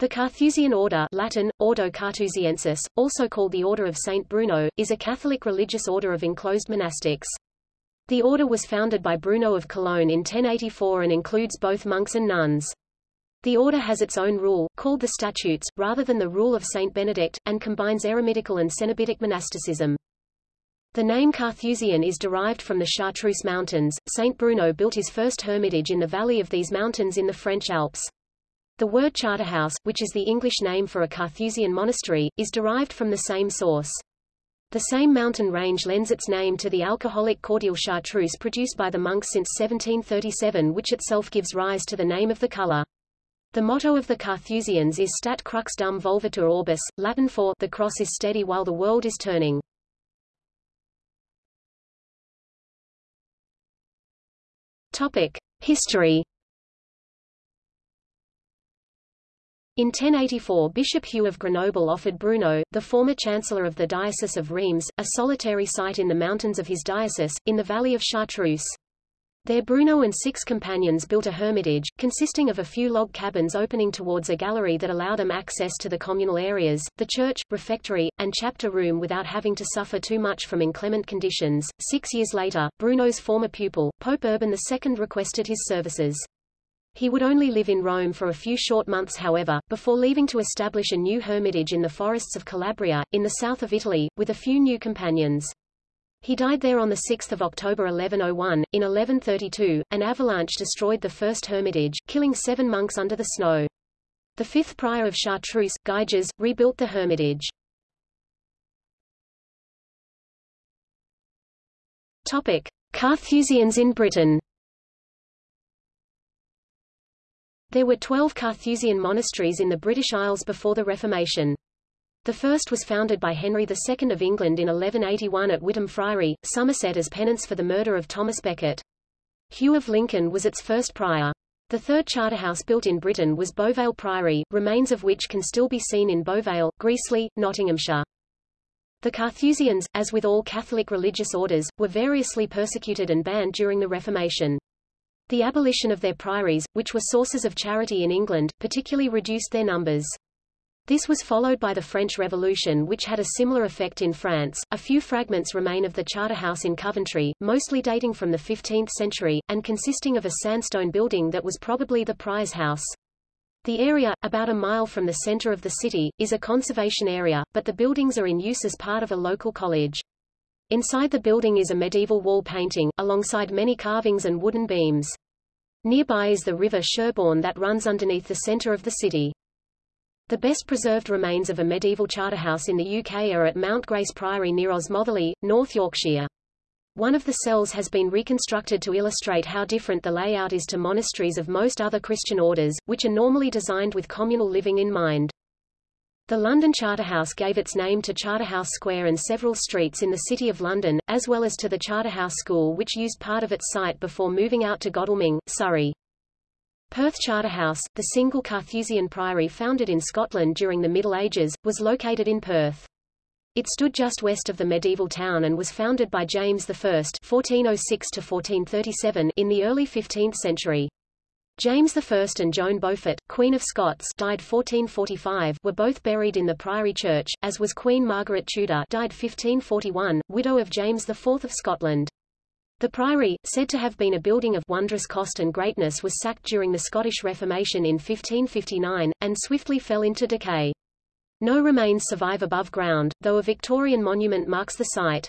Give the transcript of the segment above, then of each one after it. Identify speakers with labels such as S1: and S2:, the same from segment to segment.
S1: The Carthusian Order Latin, Ordo Carthusiensis, also called the Order of Saint Bruno, is a Catholic religious order of enclosed monastics. The order was founded by Bruno of Cologne in 1084 and includes both monks and nuns. The order has its own rule, called the Statutes, rather than the rule of Saint Benedict, and combines eremitical and cenobitic monasticism. The name Carthusian is derived from the Chartreuse Mountains. Saint Bruno built his first hermitage in the valley of these mountains in the French Alps. The word Charterhouse, which is the English name for a Carthusian monastery, is derived from the same source. The same mountain range lends its name to the alcoholic cordial chartreuse produced by the monks since 1737 which itself gives rise to the name of the color. The motto of the Carthusians is Stat crux dum volvitur orbis, Latin for the cross is steady while the world is turning. Topic: History. In 1084 Bishop Hugh of Grenoble offered Bruno, the former chancellor of the Diocese of Reims, a solitary site in the mountains of his diocese, in the valley of Chartreuse. There Bruno and six companions built a hermitage, consisting of a few log cabins opening towards a gallery that allowed them access to the communal areas, the church, refectory, and chapter room without having to suffer too much from inclement conditions. Six years later, Bruno's former pupil, Pope Urban II requested his services. He would only live in Rome for a few short months however, before leaving to establish a new hermitage in the forests of Calabria, in the south of Italy, with a few new companions. He died there on 6 October 1101. In 1132, an avalanche destroyed the first hermitage, killing seven monks under the snow. The fifth prior of Chartreuse, Guigo, rebuilt the hermitage. Topic. Carthusians in Britain There were twelve Carthusian monasteries in the British Isles before the Reformation. The first was founded by Henry II of England in 1181 at Witham Friary, Somerset as penance for the murder of Thomas Becket. Hugh of Lincoln was its first prior. The third charterhouse built in Britain was Beauvale Priory, remains of which can still be seen in Beauvale, Greasley, Nottinghamshire. The Carthusians, as with all Catholic religious orders, were variously persecuted and banned during the Reformation. The abolition of their priories, which were sources of charity in England, particularly reduced their numbers. This was followed by the French Revolution which had a similar effect in France. A few fragments remain of the Charterhouse in Coventry, mostly dating from the 15th century, and consisting of a sandstone building that was probably the prize house. The area, about a mile from the center of the city, is a conservation area, but the buildings are in use as part of a local college. Inside the building is a medieval wall painting, alongside many carvings and wooden beams. Nearby is the river Sherbourne that runs underneath the center of the city. The best preserved remains of a medieval charterhouse in the UK are at Mount Grace Priory near Osmotherley, North Yorkshire. One of the cells has been reconstructed to illustrate how different the layout is to monasteries of most other Christian orders, which are normally designed with communal living in mind. The London Charterhouse gave its name to Charterhouse Square and several streets in the City of London, as well as to the Charterhouse School which used part of its site before moving out to Godalming, Surrey. Perth Charterhouse, the single Carthusian priory founded in Scotland during the Middle Ages, was located in Perth. It stood just west of the medieval town and was founded by James I (1406–1437) in the early 15th century. James I and Joan Beaufort, Queen of Scots died 1445, were both buried in the Priory Church, as was Queen Margaret Tudor died 1541, widow of James IV of Scotland. The priory, said to have been a building of wondrous cost and greatness was sacked during the Scottish Reformation in 1559, and swiftly fell into decay. No remains survive above ground, though a Victorian monument marks the site.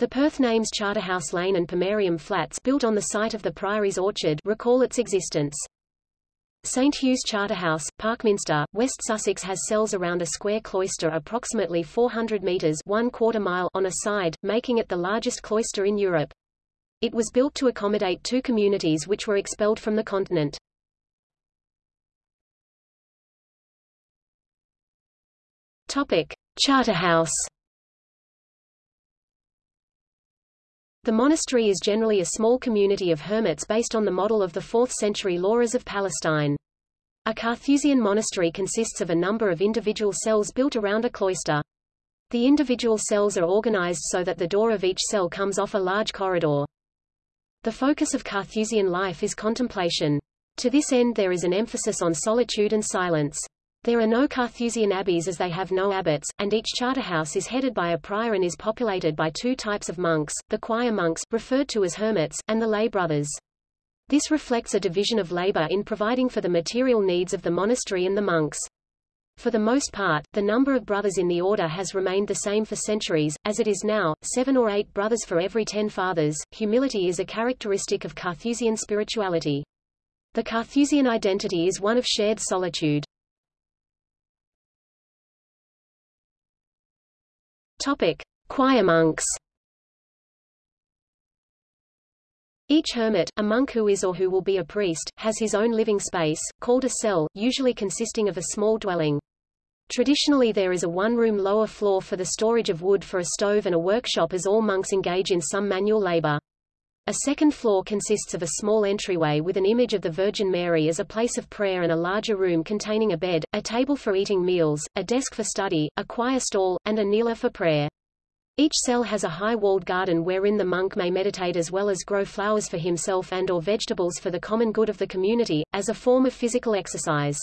S1: The Perth names Charterhouse Lane and Pomarium Flats built on the site of the Priory's orchard recall its existence. St Hugh's Charterhouse, Parkminster, West Sussex has cells around a square cloister approximately 400 metres one quarter mile on a side, making it the largest cloister in Europe. It was built to accommodate two communities which were expelled from the continent. Topic: Charterhouse. The monastery is generally a small community of hermits based on the model of the 4th-century Lauras of Palestine. A Carthusian monastery consists of a number of individual cells built around a cloister. The individual cells are organized so that the door of each cell comes off a large corridor. The focus of Carthusian life is contemplation. To this end there is an emphasis on solitude and silence. There are no Carthusian abbeys as they have no abbots, and each charterhouse is headed by a prior and is populated by two types of monks, the choir monks, referred to as hermits, and the lay brothers. This reflects a division of labor in providing for the material needs of the monastery and the monks. For the most part, the number of brothers in the order has remained the same for centuries, as it is now, seven or eight brothers for every ten fathers. Humility is a characteristic of Carthusian spirituality. The Carthusian identity is one of shared solitude. Topic: Choir monks. Each hermit, a monk who is or who will be a priest, has his own living space, called a cell, usually consisting of a small dwelling. Traditionally there is a one-room lower floor for the storage of wood for a stove and a workshop as all monks engage in some manual labor. A second floor consists of a small entryway with an image of the Virgin Mary as a place of prayer and a larger room containing a bed, a table for eating meals, a desk for study, a choir stall, and a kneeler for prayer. Each cell has a high-walled garden wherein the monk may meditate as well as grow flowers for himself and or vegetables for the common good of the community, as a form of physical exercise.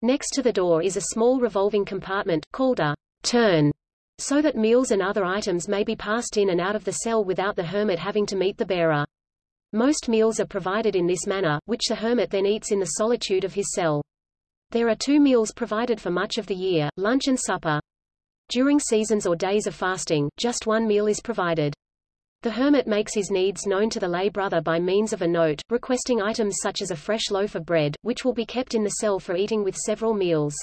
S1: Next to the door is a small revolving compartment, called a turn, so that meals and other items may be passed in and out of the cell without the hermit having to meet the bearer. Most meals are provided in this manner, which the hermit then eats in the solitude of his cell. There are two meals provided for much of the year, lunch and supper. During seasons or days of fasting, just one meal is provided. The hermit makes his needs known to the lay brother by means of a note, requesting items such as a fresh loaf of bread, which will be kept in the cell for eating with several meals.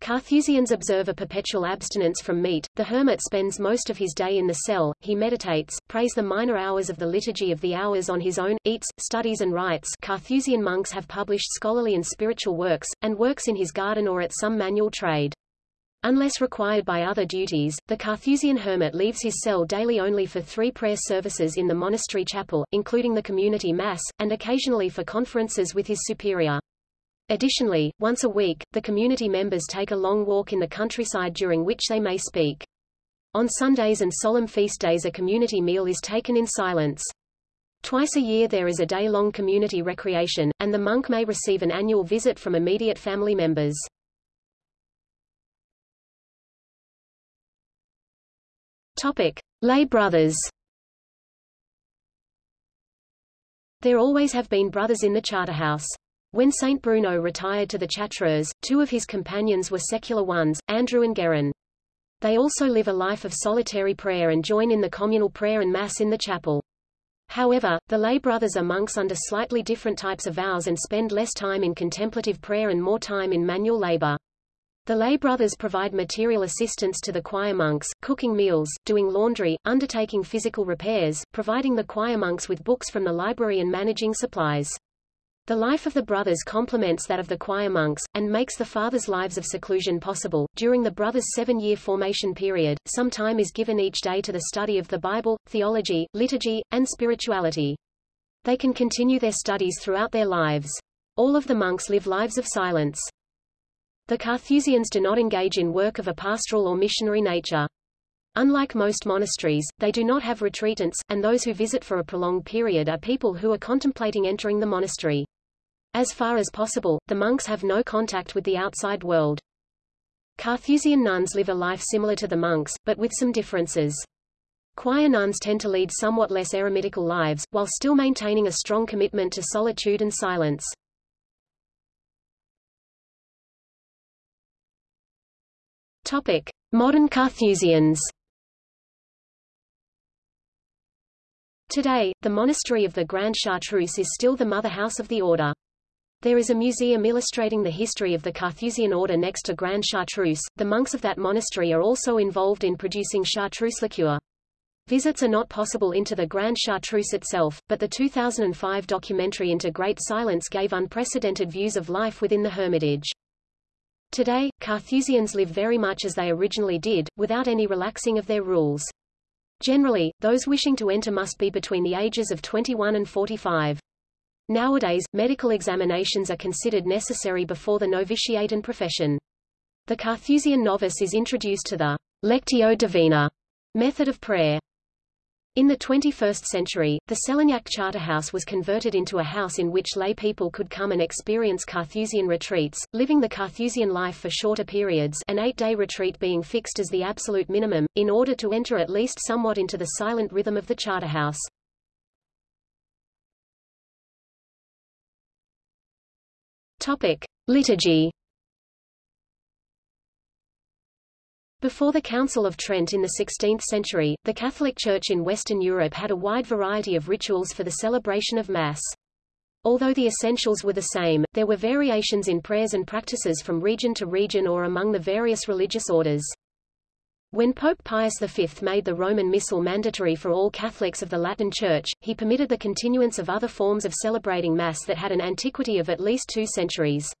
S1: Carthusians observe a perpetual abstinence from meat. The hermit spends most of his day in the cell, he meditates, prays the minor hours of the Liturgy of the Hours on his own, eats, studies and writes. Carthusian monks have published scholarly and spiritual works, and works in his garden or at some manual trade. Unless required by other duties, the Carthusian hermit leaves his cell daily only for three prayer services in the monastery chapel, including the community mass, and occasionally for conferences with his superior. Additionally, once a week, the community members take a long walk in the countryside during which they may speak. On Sundays and solemn feast days a community meal is taken in silence. Twice a year there is a day-long community recreation, and the monk may receive an annual visit from immediate family members. Topic. Lay brothers There always have been brothers in the Charterhouse. When Saint Bruno retired to the Chartreuse, two of his companions were secular ones, Andrew and Guerin. They also live a life of solitary prayer and join in the communal prayer and Mass in the chapel. However, the lay brothers are monks under slightly different types of vows and spend less time in contemplative prayer and more time in manual labor. The lay brothers provide material assistance to the choir monks, cooking meals, doing laundry, undertaking physical repairs, providing the choir monks with books from the library and managing supplies. The life of the brothers complements that of the choir monks, and makes the fathers' lives of seclusion possible. During the brothers' seven-year formation period, some time is given each day to the study of the Bible, theology, liturgy, and spirituality. They can continue their studies throughout their lives. All of the monks live lives of silence. The Carthusians do not engage in work of a pastoral or missionary nature. Unlike most monasteries, they do not have retreatants, and those who visit for a prolonged period are people who are contemplating entering the monastery. As far as possible, the monks have no contact with the outside world. Carthusian nuns live a life similar to the monks, but with some differences. Choir nuns tend to lead somewhat less eremitical lives, while still maintaining a strong commitment to solitude and silence. Topic. Modern Carthusians Today, the monastery of the Grande Chartreuse is still the mother house of the order. There is a museum illustrating the history of the Carthusian order next to Grande Chartreuse. The monks of that monastery are also involved in producing chartreuse liqueur. Visits are not possible into the Grande Chartreuse itself, but the 2005 documentary Into Great Silence gave unprecedented views of life within the hermitage. Today, Carthusians live very much as they originally did, without any relaxing of their rules. Generally, those wishing to enter must be between the ages of 21 and 45. Nowadays, medical examinations are considered necessary before the novitiate and profession. The Carthusian novice is introduced to the Lectio Divina method of prayer. In the 21st century, the Selignac Charterhouse was converted into a house in which lay people could come and experience Carthusian retreats, living the Carthusian life for shorter periods an eight-day retreat being fixed as the absolute minimum, in order to enter at least somewhat into the silent rhythm of the Charterhouse. Topic. Liturgy Before the Council of Trent in the 16th century, the Catholic Church in Western Europe had a wide variety of rituals for the celebration of Mass. Although the essentials were the same, there were variations in prayers and practices from region to region or among the various religious orders. When Pope Pius V made the Roman Missal mandatory for all Catholics of the Latin Church, he permitted the continuance of other forms of celebrating Mass that had an antiquity of at least two centuries.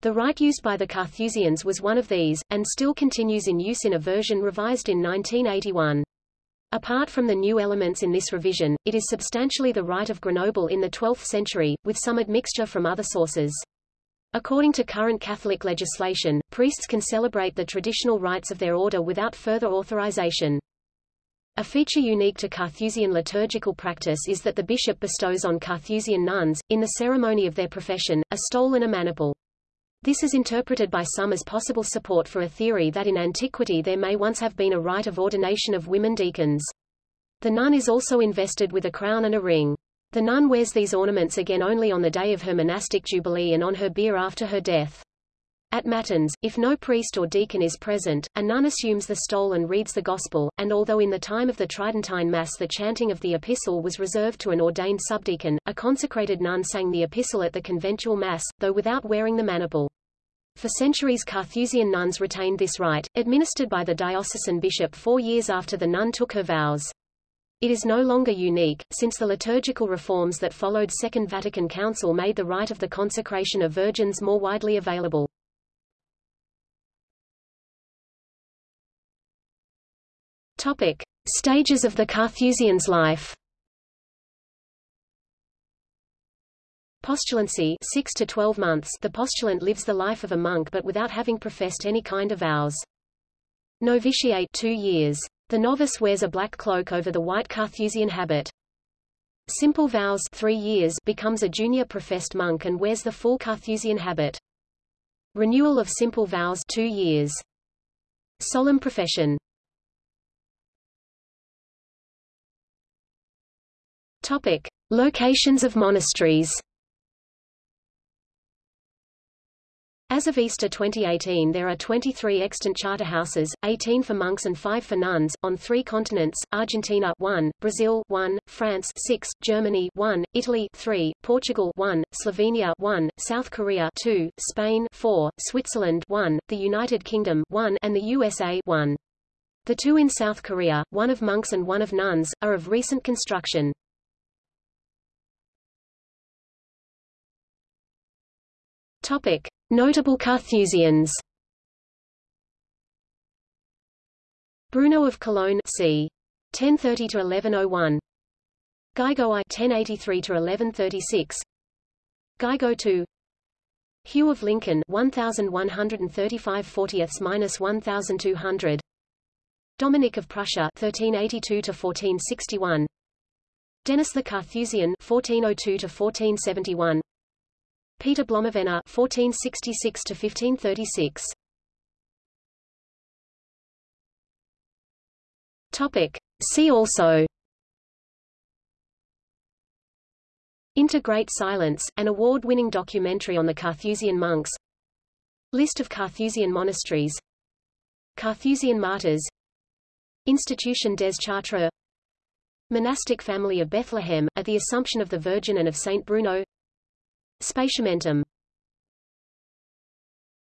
S1: The rite used by the Carthusians was one of these, and still continues in use in a version revised in 1981. Apart from the new elements in this revision, it is substantially the rite of Grenoble in the 12th century, with some admixture from other sources. According to current Catholic legislation, priests can celebrate the traditional rites of their order without further authorization. A feature unique to Carthusian liturgical practice is that the bishop bestows on Carthusian nuns, in the ceremony of their profession, a stole and a maniple. This is interpreted by some as possible support for a theory that in antiquity there may once have been a rite of ordination of women deacons. The nun is also invested with a crown and a ring. The nun wears these ornaments again only on the day of her monastic jubilee and on her bier after her death. At Matins, if no priest or deacon is present, a nun assumes the stole and reads the Gospel, and although in the time of the Tridentine Mass the chanting of the Epistle was reserved to an ordained subdeacon, a consecrated nun sang the Epistle at the conventual Mass, though without wearing the maniple. For centuries Carthusian nuns retained this rite, administered by the diocesan bishop four years after the nun took her vows. It is no longer unique, since the liturgical reforms that followed Second Vatican Council made the rite of the consecration of virgins more widely available. Topic. Stages of the Carthusian's life Postulancy 6 to 12 months the postulant lives the life of a monk but without having professed any kind of vows. Novitiate 2 years. The novice wears a black cloak over the white Carthusian habit. Simple vows 3 years becomes a junior professed monk and wears the full Carthusian habit. Renewal of simple vows 2 years. Solemn profession Topic. Locations of monasteries As of Easter 2018 there are 23 extant charter houses, 18 for monks and 5 for nuns, on three continents, Argentina 1, Brazil 1, France 6, Germany 1, Italy 3, Portugal 1, Slovenia 1, South Korea 2, Spain 4, Switzerland 1, the United Kingdom 1, and the USA 1. The two in South Korea, one of monks and one of nuns, are of recent construction. Topic. Notable Carthusians. Bruno of Cologne c. 1030 to 1101 Guigo I 1083 to 1136 Guigo II Hugh of Lincoln 1135 40ths minus 1200 Dominic of Prussia 1382 to 1461 Denis the Carthusian 1402 to 1471 Peter Blomevenna (1466–1536). Topic. See also. Into Great Silence, an award-winning documentary on the Carthusian monks. List of Carthusian monasteries. Carthusian martyrs. Institution des Chartres. Monastic family of Bethlehem, at the Assumption of the Virgin and of Saint Bruno Spatiamentum